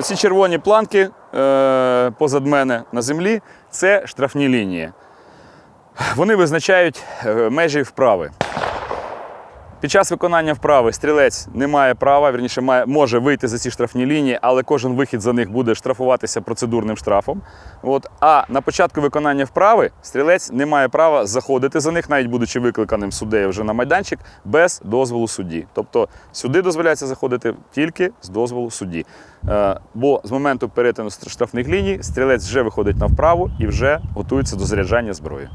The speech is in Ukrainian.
Оці червоні планки е, позад мене на землі це штрафні лінії. Вони визначають е, межі вправи. Під час виконання вправи стрілець не має права, вірніше, має, може вийти за ці штрафні лінії, але кожен вихід за них буде штрафуватися процедурним штрафом. От. А на початку виконання вправи стрілець не має права заходити за них, навіть будучи викликаним суддею вже на майданчик, без дозволу судді. Тобто сюди дозволяється заходити тільки з дозволу судді. Е, бо з моменту перетину штрафних ліній стрілець вже виходить на вправу і вже готується до заряджання зброї.